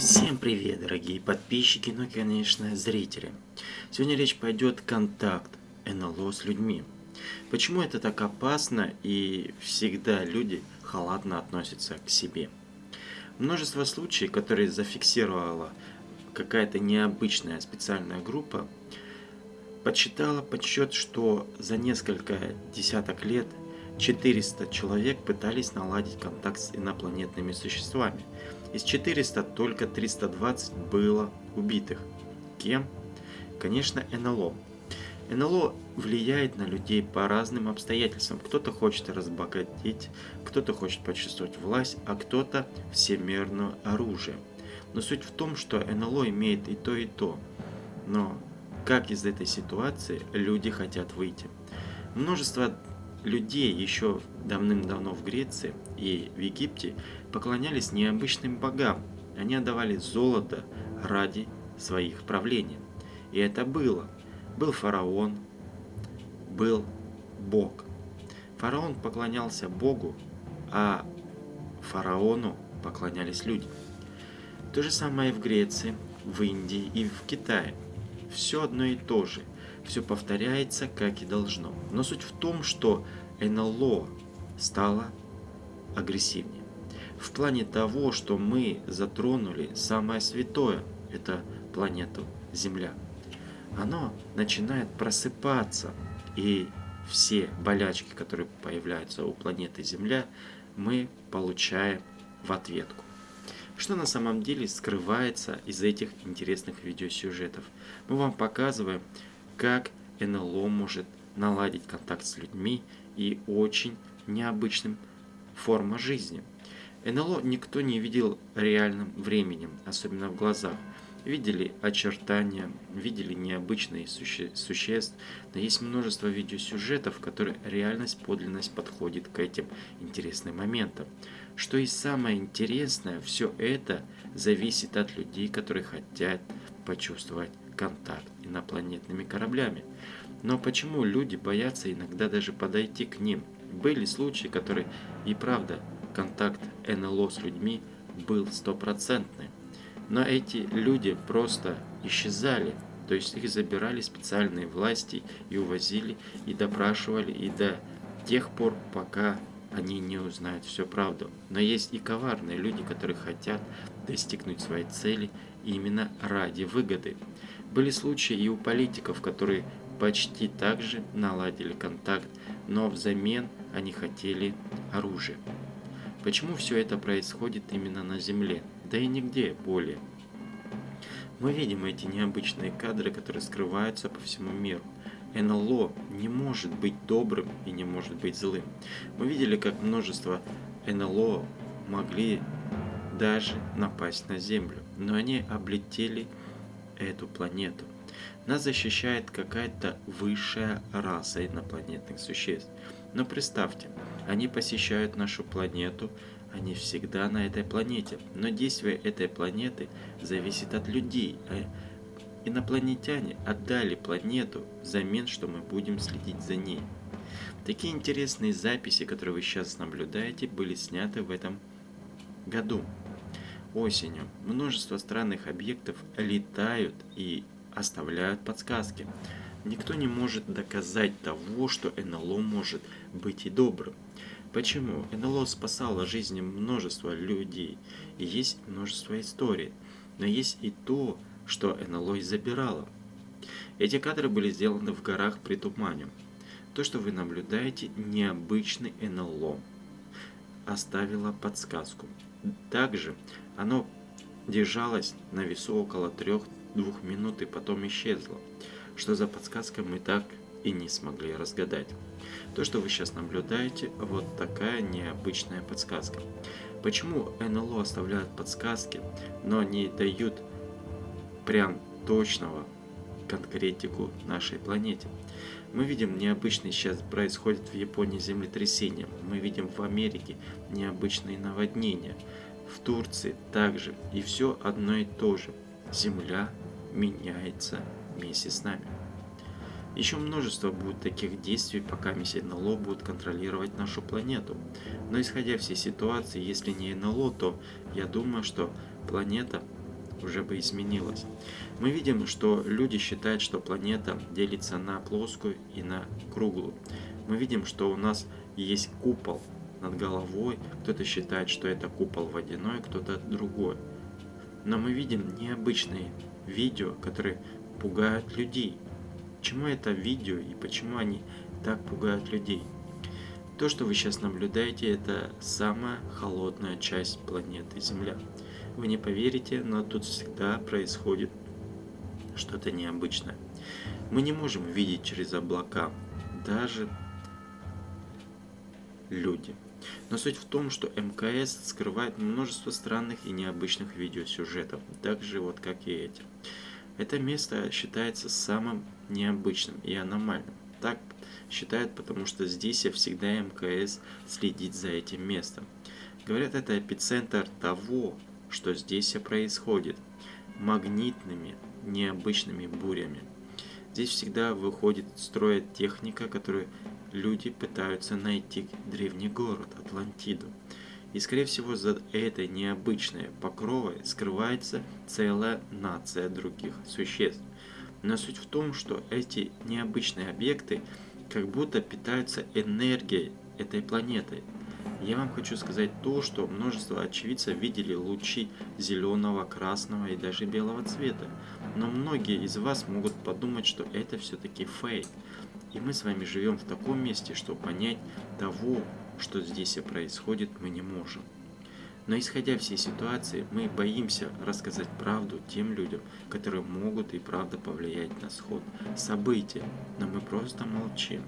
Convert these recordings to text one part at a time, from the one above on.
Всем привет, дорогие подписчики, ну и, конечно, зрители. Сегодня речь пойдет контакт НЛО с людьми. Почему это так опасно и всегда люди халатно относятся к себе? Множество случаев, которые зафиксировала какая-то необычная специальная группа, подсчитала подсчет, что за несколько десяток лет 400 человек пытались наладить контакт с инопланетными существами. Из 400 только 320 было убитых. Кем? Конечно, НЛО. НЛО влияет на людей по разным обстоятельствам. Кто-то хочет разбогатеть, кто-то хочет почувствовать власть, а кто-то всемирное оружие. Но суть в том, что НЛО имеет и то, и то. Но как из этой ситуации люди хотят выйти? Множество людей еще давным-давно в Греции и в Египте поклонялись необычным богам. Они отдавали золото ради своих правлений. И это было. Был фараон, был бог. Фараон поклонялся богу, а фараону поклонялись люди. То же самое и в Греции, в Индии и в Китае. Все одно и то же. Все повторяется, как и должно. Но суть в том, что НЛО стало агрессивнее. В плане того, что мы затронули самое святое, это планету Земля. Оно начинает просыпаться, и все болячки, которые появляются у планеты Земля, мы получаем в ответку. Что на самом деле скрывается из этих интересных видеосюжетов? Мы вам показываем, как НЛО может наладить контакт с людьми и очень необычным форма жизни. НЛО никто не видел реальным временем, особенно в глазах. Видели очертания, видели необычные суще существ, но есть множество видеосюжетов, в которых реальность, подлинность подходит к этим интересным моментам. Что и самое интересное, все это зависит от людей, которые хотят почувствовать контакт инопланетными кораблями. Но почему люди боятся иногда даже подойти к ним? Были случаи, которые и правда контакт НЛО с людьми был стопроцентный. Но эти люди просто исчезали, то есть их забирали специальные власти и увозили, и допрашивали, и до тех пор, пока они не узнают всю правду. Но есть и коварные люди, которые хотят достигнуть своей цели именно ради выгоды. Были случаи и у политиков, которые почти так же наладили контакт, но взамен они хотели оружие. Почему все это происходит именно на Земле, да и нигде более? Мы видим эти необычные кадры, которые скрываются по всему миру. НЛО не может быть добрым и не может быть злым. Мы видели, как множество НЛО могли даже напасть на Землю, но они облетели эту планету. Нас защищает какая-то высшая раса инопланетных существ. Но представьте, они посещают нашу планету, они всегда на этой планете. Но действие этой планеты зависит от людей. А инопланетяне отдали планету взамен, что мы будем следить за ней. Такие интересные записи, которые вы сейчас наблюдаете, были сняты в этом году. Осенью множество странных объектов летают и оставляют подсказки. Никто не может доказать того, что НЛО может быть и добрым. Почему? НЛО спасало жизни множества людей, и есть множество историй. Но есть и то, что НЛО и забирало. Эти кадры были сделаны в горах при тумане. То, что вы наблюдаете, необычный НЛО оставило подсказку. Также оно держалось на весу около 3 двух минут и потом исчезла. Что за подсказка мы так и не смогли разгадать. То, что вы сейчас наблюдаете, вот такая необычная подсказка. Почему НЛО оставляют подсказки, но не дают прям точного конкретику нашей планете? Мы видим необычный сейчас происходит в Японии землетрясение, мы видим в Америке необычные наводнения, в Турции также, и все одно и то же. Земля меняется вместе с нами. Еще множество будет таких действий, пока миссия НЛО будет контролировать нашу планету. Но исходя всей ситуации, если не НЛО, то я думаю, что планета уже бы изменилось. Мы видим, что люди считают, что планета делится на плоскую и на круглую. Мы видим, что у нас есть купол над головой, кто-то считает, что это купол водяной, кто-то другой. Но мы видим необычные видео, которые пугают людей. Почему это видео и почему они так пугают людей? То, что вы сейчас наблюдаете, это самая холодная часть планеты Земля. Вы не поверите, но тут всегда происходит что-то необычное. Мы не можем видеть через облака, даже люди. Но суть в том, что МКС скрывает множество странных и необычных видеосюжетов, так же вот как и эти. Это место считается самым необычным и аномальным. Так считают, потому что здесь всегда МКС следит за этим местом. Говорят, это эпицентр того, что здесь происходит. Магнитными, необычными бурями. Здесь всегда выходит строит техника, которую люди пытаются найти древний город, Атлантиду. И скорее всего за этой необычной покровой скрывается целая нация других существ. Но суть в том, что эти необычные объекты как будто питаются энергией этой планеты. Я вам хочу сказать то, что множество очевидцев видели лучи зеленого, красного и даже белого цвета. Но многие из вас могут подумать, что это все-таки фейк. И мы с вами живем в таком месте, что понять того, что здесь и происходит, мы не можем. Но исходя всей ситуации, мы боимся рассказать правду тем людям, которые могут и правда повлиять на сход события, но мы просто молчим.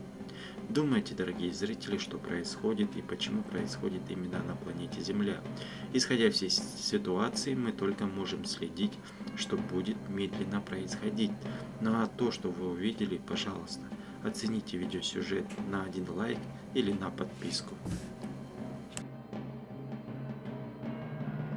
Думайте, дорогие зрители, что происходит и почему происходит именно на планете Земля. Исходя всей ситуации, мы только можем следить, что будет медленно происходить. Ну а то, что вы увидели, пожалуйста, оцените видеосюжет на один лайк или на подписку.